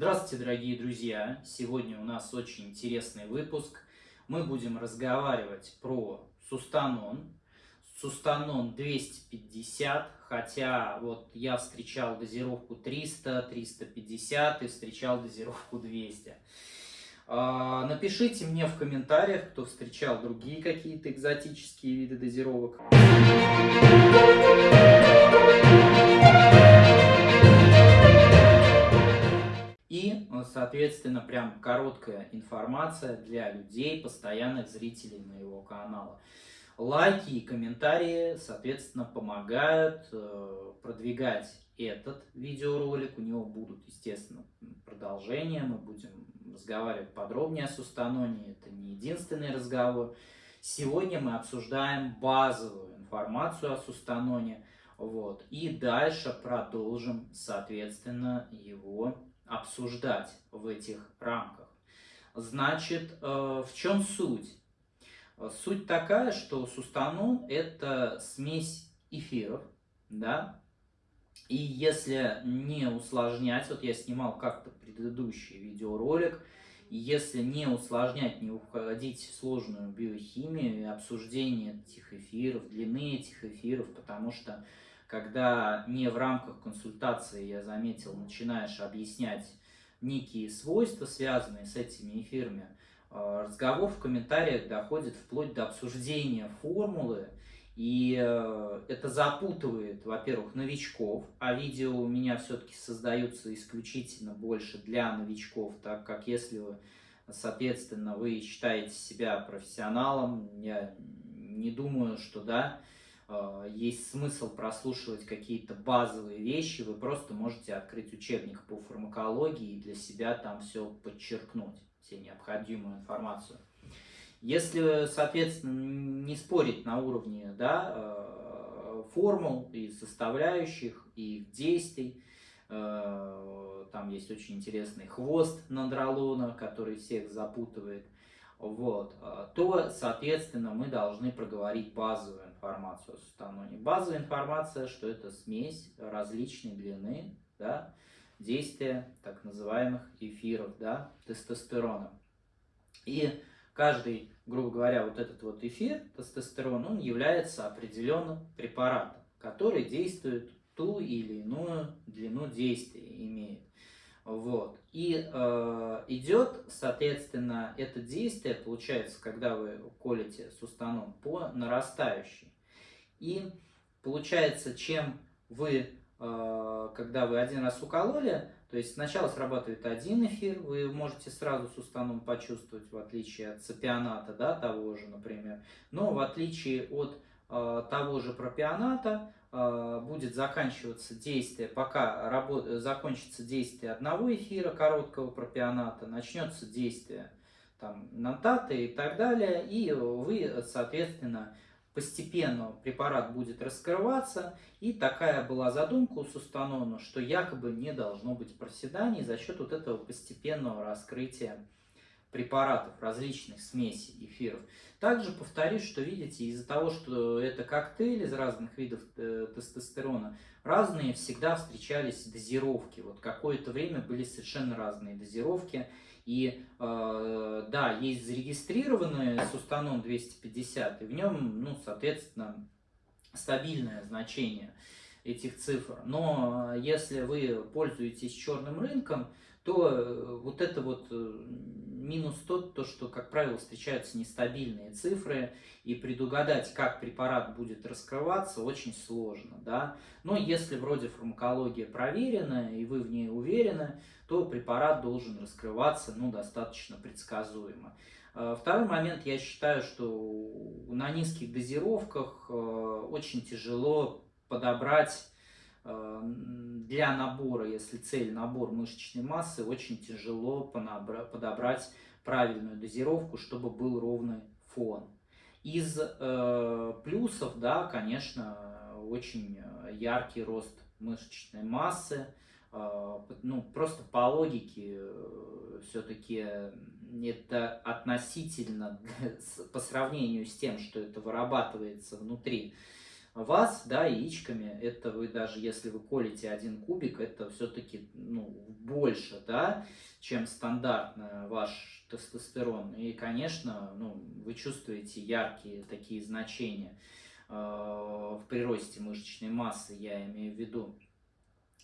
Здравствуйте, дорогие друзья! Сегодня у нас очень интересный выпуск. Мы будем разговаривать про сустанон. Сустанон 250, хотя вот я встречал дозировку 300, 350 и встречал дозировку 200. А, напишите мне в комментариях, кто встречал другие какие-то экзотические виды дозировок. Соответственно, прям короткая информация для людей, постоянных зрителей моего канала. Лайки и комментарии, соответственно, помогают э, продвигать этот видеоролик. У него будут, естественно, продолжения. Мы будем разговаривать подробнее о Сустаноне. Это не единственный разговор. Сегодня мы обсуждаем базовую информацию о Сустаноне. Вот. И дальше продолжим, соответственно, его обсуждать в этих рамках. Значит, э, в чем суть? Суть такая, что сустанон – это смесь эфиров, да, и если не усложнять, вот я снимал как-то предыдущий видеоролик, если не усложнять, не уходить в сложную биохимию и обсуждение этих эфиров, длины этих эфиров, потому что когда не в рамках консультации, я заметил, начинаешь объяснять некие свойства, связанные с этими эфирами, э, разговор в комментариях доходит вплоть до обсуждения формулы, и э, это запутывает, во-первых, новичков, а видео у меня все-таки создаются исключительно больше для новичков, так как если соответственно, вы считаете себя профессионалом, я не думаю, что да, есть смысл прослушивать какие-то базовые вещи, вы просто можете открыть учебник по фармакологии и для себя там все подчеркнуть, все необходимую информацию. Если, соответственно, не спорить на уровне да, э, формул и составляющих, и их действий, э, там есть очень интересный хвост нандролона, который всех запутывает, вот, то, соответственно, мы должны проговорить базовую информацию о сустаноне. Базовая информация, что это смесь различной длины, да, действия так называемых эфиров, да, тестостерона. И каждый, грубо говоря, вот этот вот эфир, тестостерон, он является определенным препаратом, который действует ту или иную длину действия, имеет. Вот. И э, идет, соответственно, это действие, получается, когда вы колите сустанон, по нарастающей. И получается, чем вы, э, когда вы один раз укололи, то есть сначала срабатывает один эфир, вы можете сразу с устаном почувствовать, в отличие от цепионата, да, того же, например. Но в отличие от э, того же пропионата, будет заканчиваться действие, пока работ... закончится действие одного эфира короткого пропионата, начнется действие там, нантата и так далее, и вы, соответственно, постепенно препарат будет раскрываться, и такая была задумка у Сустанона, что якобы не должно быть проседаний за счет вот этого постепенного раскрытия препаратов, различных смесей эфиров. Также повторюсь, что видите, из-за того, что это коктейль из разных видов э, тестостерона, разные всегда встречались дозировки. Вот какое-то время были совершенно разные дозировки. И э, да, есть зарегистрированный Сустанон 250, и в нем, ну, соответственно, стабильное значение этих цифр. Но э, если вы пользуетесь черным рынком, то э, вот это вот минус тот, то, что, как правило, встречаются нестабильные цифры, и предугадать, как препарат будет раскрываться, очень сложно. Да? Но если вроде фармакология проверена, и вы в ней уверены, то препарат должен раскрываться ну, достаточно предсказуемо. Э, второй момент, я считаю, что на низких дозировках очень тяжело подобрать для набора, если цель набор мышечной массы, очень тяжело подобрать правильную дозировку, чтобы был ровный фон. Из э, плюсов, да, конечно, очень яркий рост мышечной массы. Э, ну, просто по логике э, все-таки это относительно, по сравнению с тем, что это вырабатывается внутри вас, да, яичками, это вы даже, если вы колите один кубик, это все-таки, ну, больше, да, чем стандартно ваш тестостерон. И, конечно, ну, вы чувствуете яркие такие значения э, в приросте мышечной массы, я имею в виду.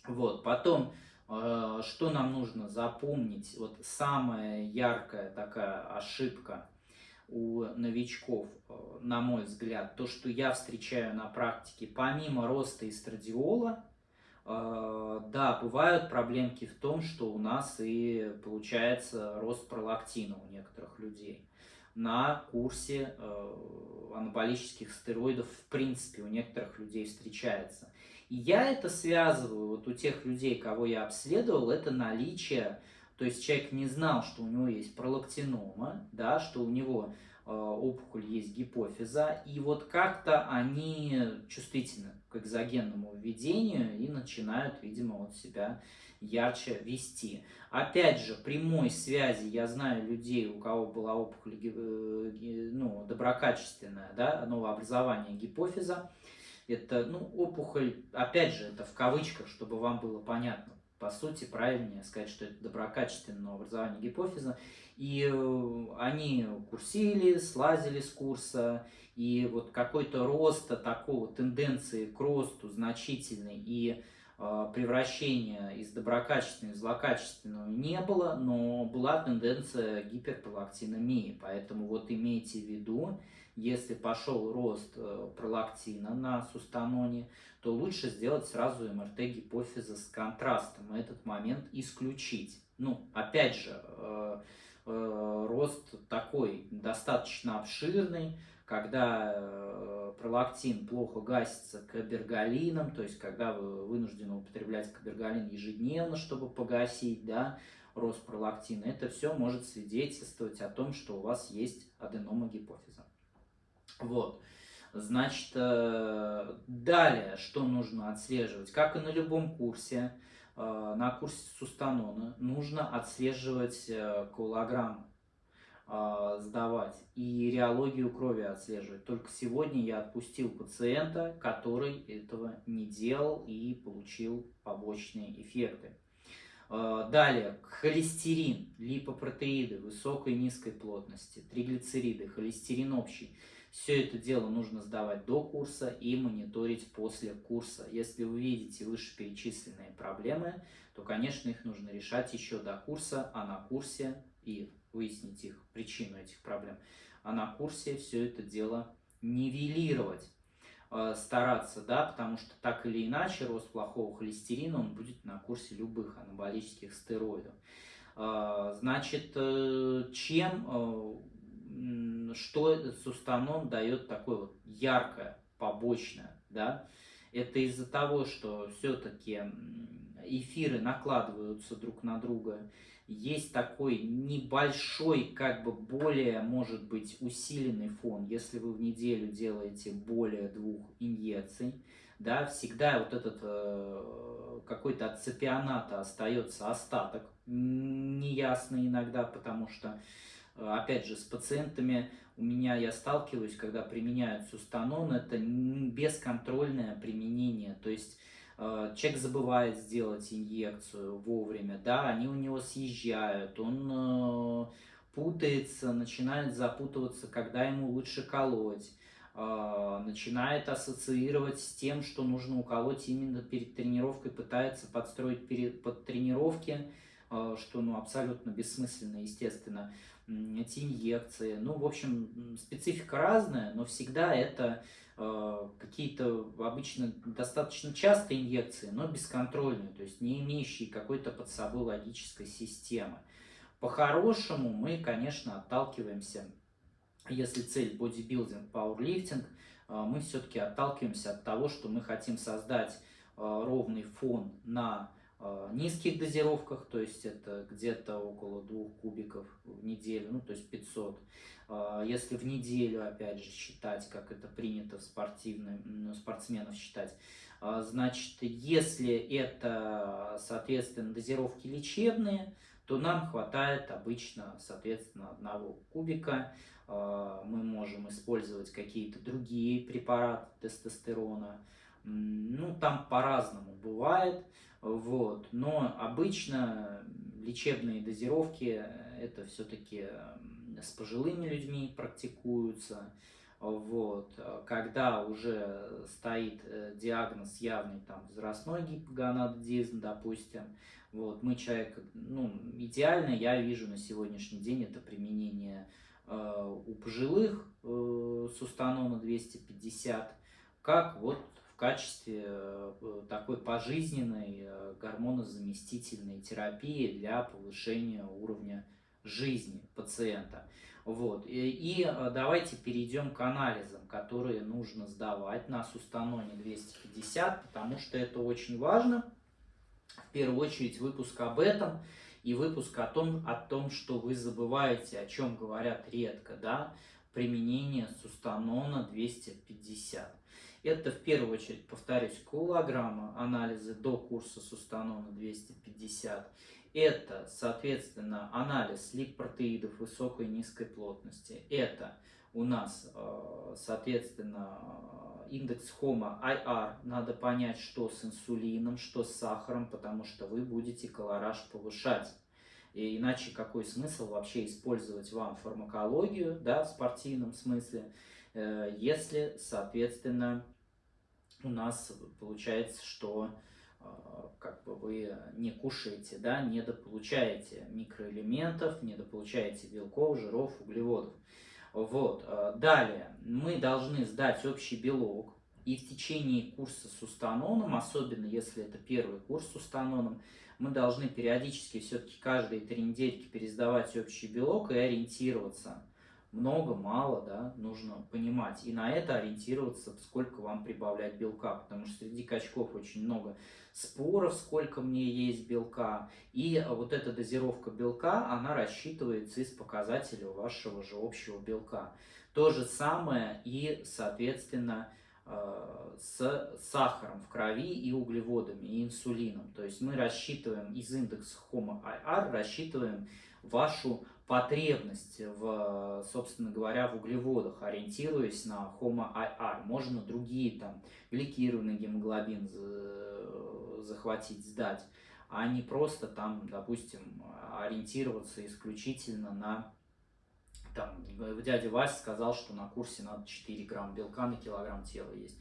Вот, потом, э, что нам нужно запомнить, вот самая яркая такая ошибка – у новичков, э, на мой взгляд, то, что я встречаю на практике, помимо роста эстрадиола, э, да, бывают проблемки в том, что у нас и получается рост пролактина у некоторых людей. На курсе э, анаболических стероидов в принципе у некоторых людей встречается. И я это связываю, вот у тех людей, кого я обследовал, это наличие то есть человек не знал, что у него есть пролактинома, да, что у него э, опухоль есть гипофиза, и вот как-то они чувствительны к экзогенному введению и начинают, видимо, вот себя ярче вести. Опять же, прямой связи, я знаю людей, у кого была опухоль э, ну, доброкачественная, да, новообразование гипофиза, это, ну, опухоль, опять же, это в кавычках, чтобы вам было понятно, по сути, правильнее сказать, что это доброкачественное образование гипофиза. И э, они курсили, слазили с курса, и вот какой-то роста такого, тенденции к росту значительной и э, превращения из доброкачественного в злокачественного не было, но была тенденция гиперпролактиномии. Поэтому вот имейте в виду, если пошел рост э, пролактина на сустаноне, то лучше сделать сразу МРТ гипофиза с контрастом и этот момент исключить. Ну, опять же, э, э, рост такой достаточно обширный, когда пролактин плохо гасится кабергалином, то есть когда вы вынуждены употреблять кабергалин ежедневно, чтобы погасить, да, рост пролактина, это все может свидетельствовать о том, что у вас есть аденома гипофиза. Вот. Значит, э, далее, что нужно отслеживать? Как и на любом курсе, э, на курсе Сустанона, нужно отслеживать э, колаграммы, сдавать и реологию крови отслеживать. Только сегодня я отпустил пациента, который этого не делал и получил побочные эффекты. Далее, холестерин, липопротеиды высокой и низкой плотности, триглицериды, холестерин общий – все это дело нужно сдавать до курса и мониторить после курса. Если вы видите вышеперечисленные проблемы, то, конечно, их нужно решать еще до курса, а на курсе и выяснить их причину этих проблем, а на курсе все это дело нивелировать э, стараться, да, потому что так или иначе рост плохого холестерина, он будет на курсе любых анаболических стероидов. Э, значит, э, чем что сустанон дает такое вот яркое, побочное, да, это из-за того, что все-таки эфиры накладываются друг на друга, есть такой небольшой, как бы более, может быть, усиленный фон, если вы в неделю делаете более двух инъекций, да, всегда вот этот э, какой-то от цепионата остается остаток, неясный иногда, потому что опять же, с пациентами. У меня я сталкиваюсь, когда применяют сустанон, это бесконтрольное применение, то есть э, человек забывает сделать инъекцию вовремя, да, они у него съезжают, он э, путается, начинает запутываться, когда ему лучше колоть, э, начинает ассоциировать с тем, что нужно уколоть именно перед тренировкой, пытается подстроить перед, под тренировки, что ну, абсолютно бессмысленно, естественно эти инъекции. Ну, в общем, специфика разная, но всегда это э, какие-то обычно достаточно частые инъекции, но бесконтрольные, то есть не имеющие какой-то под собой логической системы. По-хорошему мы, конечно, отталкиваемся, если цель бодибилдинг, пауэрлифтинг, э, мы все-таки отталкиваемся от того, что мы хотим создать э, ровный фон на низких дозировках, то есть это где-то около 2 кубиков в неделю, ну то есть 500. Э, если в неделю, опять же, считать, как это принято в спортивным, ну, спортсменов считать, э, значит, если это, соответственно, дозировки лечебные, то нам хватает обычно, соответственно, одного кубика. Мы можем использовать какие-то другие препараты тестостерона. Ну, там по-разному бывает. Вот. Но обычно лечебные дозировки это все-таки с пожилыми людьми практикуются. Вот. Когда уже стоит э, диагноз явный там возрастной гипогонадодизм, допустим, вот, мы человек, ну, идеально я вижу на сегодняшний день это применение э, у пожилых э, сустанона 250, как вот качестве э, такой пожизненной э, гормонозаместительной терапии для повышения уровня жизни пациента. Вот. И, и э, давайте перейдем к анализам, которые нужно сдавать на Сустаноне 250, потому что это очень важно. В первую очередь выпуск об этом и выпуск о том, о том что вы забываете, о чем говорят редко, да, применение Сустанона 250. Это в первую очередь, повторюсь, килограмма анализы до курса Сустанона 250 это, соответственно, анализ липопротеидов высокой и низкой плотности. Это у нас, э, соответственно, индекс HOMA IR. Надо понять, что с инсулином, что с сахаром, потому что вы будете колораж повышать. И иначе какой смысл вообще использовать вам фармакологию, да, в спортивном смысле, э, если, соответственно, у нас получается, что а, как бы вы не кушаете, да, недополучаете микроэлементов, недополучаете белков, жиров, углеводов. Вот. А, далее мы должны сдать общий белок, и в течение курса с устаноном, особенно если это первый курс с устаноном, мы должны периодически все-таки каждые три недельки пересдавать общий белок и ориентироваться – много, мало, да, нужно понимать. И на это ориентироваться, сколько вам прибавлять белка, потому что среди качков очень много споров, сколько мне есть белка. И вот эта дозировка белка, она рассчитывается из показателей вашего же общего белка. То же самое и, соответственно, с сахаром в крови и углеводами, и инсулином. То есть мы рассчитываем из индекса HOMA-IR, рассчитываем вашу потребность в, собственно говоря, в углеводах, ориентируясь на HOMA-IR. Можно другие, там, гликированный гемоглобин захватить, сдать, а не просто там, допустим, ориентироваться исключительно на там, дядя Вася сказал, что на курсе надо 4 грамм белка на килограмм тела есть.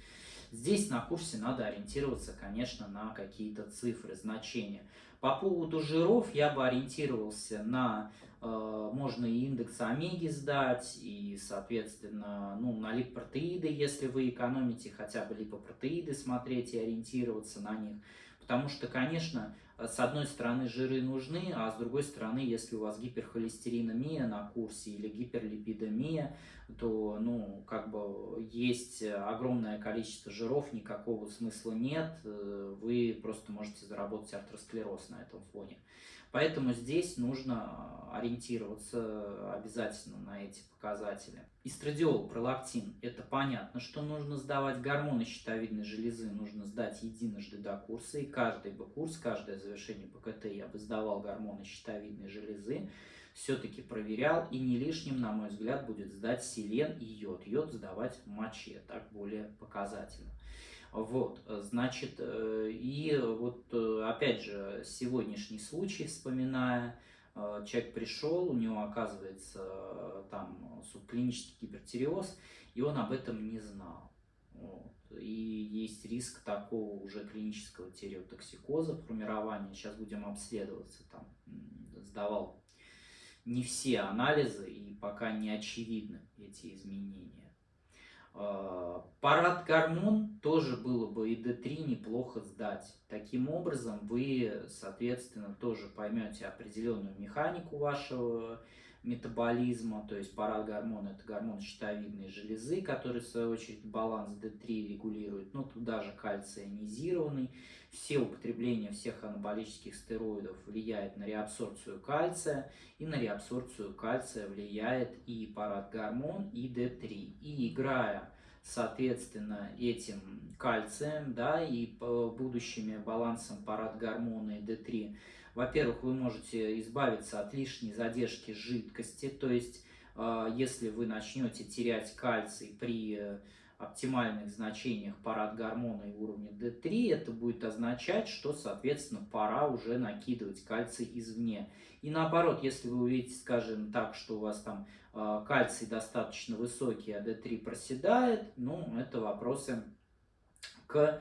Здесь на курсе надо ориентироваться, конечно, на какие-то цифры, значения. По поводу жиров я бы ориентировался на, э, можно и индекс омеги сдать, и, соответственно, ну, на липопротеиды, если вы экономите хотя бы липопротеиды, смотреть и ориентироваться на них. Потому что, конечно, с одной стороны жиры нужны, а с другой стороны, если у вас гиперхолестериномия на курсе или гиперлипидомия, то, ну, как бы есть огромное количество жиров, никакого смысла нет, э, вы просто можете заработать артеросклероз на этом фоне. Поэтому здесь нужно ориентироваться обязательно на эти показатели. Эстрадиол, пролактин, это понятно, что нужно сдавать гормоны щитовидной железы, нужно сдать единожды до курса, и каждый бы курс, каждое завершение ПКТ я бы сдавал гормоны щитовидной железы, все-таки проверял, и не лишним, на мой взгляд, будет сдать селен и йод. Йод сдавать в моче, так более показательно. Вот, значит, э, и вот э, опять же сегодняшний случай вспоминая, э, человек пришел, у него оказывается там субклинический гипертиреоз, и он об этом не знал. Вот. И есть риск такого уже клинического тиреотоксикоза, формирования. Сейчас будем обследоваться, там сдавал не все анализы, и пока не очевидны эти изменения. А, парад гормон тоже было бы и D3 неплохо сдать. Таким образом вы, соответственно, тоже поймете определенную механику вашего метаболизма, то есть парад гормон это гормон щитовидной железы, который в свою очередь баланс D3 регулирует, но туда же кальций ионизированный. Все употребление всех анаболических стероидов влияет на реабсорбцию кальция, и на реабсорбцию кальция влияет и парад гормон, и D3. И играя соответственно, этим кальцием, да, и будущими балансом парад гормона и D3, Во-первых, вы можете избавиться от лишней задержки жидкости, то есть э, если вы начнете терять кальций при оптимальных значениях парад гормона и уровня D3, это будет означать, что, соответственно, пора уже накидывать кальций извне. И наоборот, если вы увидите, скажем так, что у вас там э, кальций достаточно высокий, а D3 проседает, ну, это вопросы к э,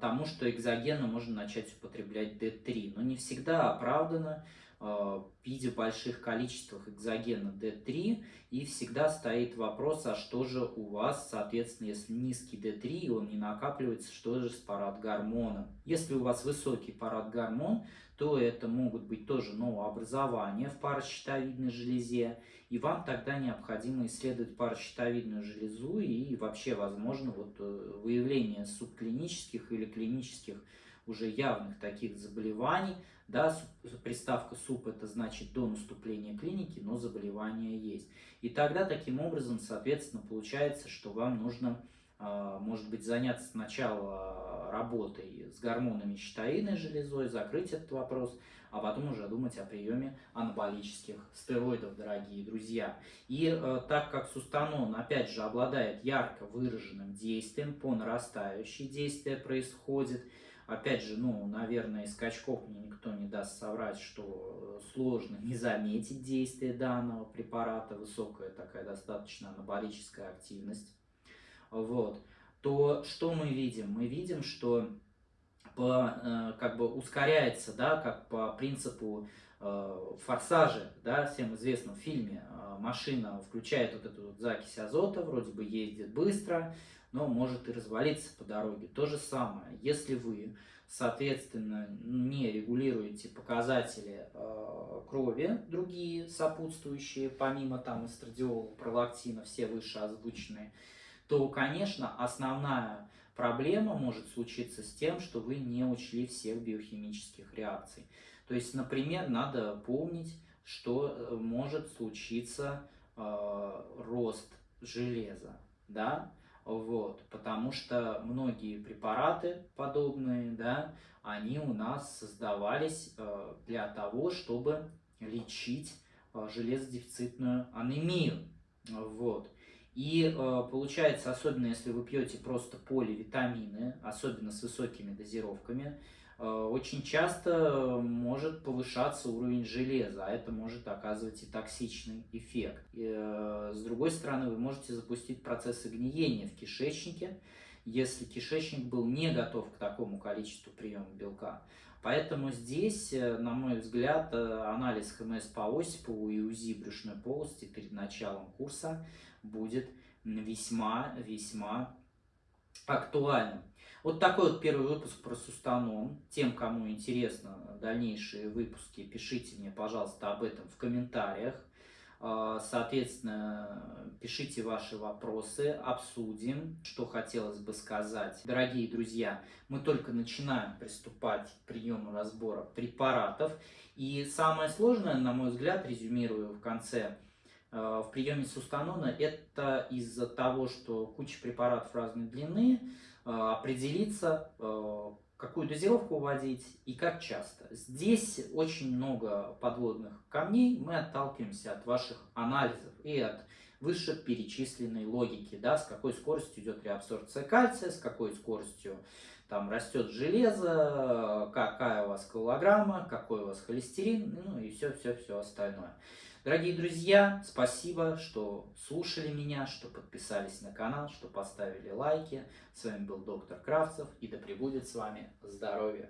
тому, что экзогенно можно начать употреблять D3. Но не всегда оправдано Э, в виде больших количествах экзогена D3, и всегда стоит вопрос, а что же у вас, соответственно, если низкий D3, и он не накапливается, что же с парадгормоном? Если у вас высокий парадгормон, то это могут быть тоже новообразования в паращитовидной железе, и вам тогда необходимо исследовать паращитовидную железу и вообще, возможно, вот э, выявление субклинических или клинических уже явных таких заболеваний, да, приставка СУП это значит до наступления клиники, но заболевание есть. И тогда таким образом, соответственно, получается, что вам нужно, а, может быть, заняться сначала работой с гормонами щитовидной железой, закрыть этот вопрос, а потом уже думать о приеме анаболических стероидов, дорогие друзья. И э, так как сустанон, опять же, обладает ярко выраженным действием, по нарастающей действие происходит, Опять же, ну, наверное, из скачков мне никто не даст соврать, что сложно не заметить действие данного препарата, высокая такая достаточно анаболическая активность. Вот. То что мы видим? Мы видим, что по, э, как бы ускоряется, да, как по принципу э, форсажа, да, всем известном фильме, э, машина включает вот эту вот закись азота, вроде бы ездит быстро, но может и развалиться по дороге. То же самое, если вы, соответственно, не регулируете показатели э, крови, другие сопутствующие, помимо там эстрадиола, пролактина, все выше озвученные, то, конечно, основная проблема может случиться с тем, что вы не учли всех биохимических реакций. То есть, например, надо помнить, что э, может случиться э, рост железа, да, вот, потому что многие препараты подобные, да, они у нас создавались э, для того, чтобы лечить э, железодефицитную анемию. Вот. И э, получается, особенно если вы пьете просто поливитамины, особенно с высокими дозировками, очень часто может повышаться уровень железа, а это может оказывать и токсичный эффект. И, э, с другой стороны, вы можете запустить процессы гниения в кишечнике, если кишечник был не готов к такому количеству приема белка. Поэтому здесь, э, на мой взгляд, анализ ХМС по Осипову и УЗИ брюшной полости перед началом курса будет весьма-весьма актуальным. Вот такой вот первый выпуск про Сустанон. Тем, кому интересно дальнейшие выпуски, пишите мне, пожалуйста, об этом в комментариях. А, соответственно, пишите ваши вопросы, обсудим, что хотелось бы сказать. Дорогие друзья, мы только начинаем приступать к приему разбора препаратов. И самое сложное, на мой взгляд, резюмирую в конце, а, в приеме сустанона, это из-за того, что куча препаратов разной длины, определиться, э, какую дозировку вводить и как часто. Здесь очень много подводных камней, мы отталкиваемся от ваших анализов и от вышеперечисленной логики, да, с какой скоростью идет реабсорбция кальция, с какой скоростью там растет железо, какая у вас килограмма, какой у вас холестерин, ну и все-все-все остальное. Дорогие друзья, спасибо, что слушали меня, что подписались на канал, что поставили лайки. С вами был доктор Кравцев и да пребудет с вами здоровье!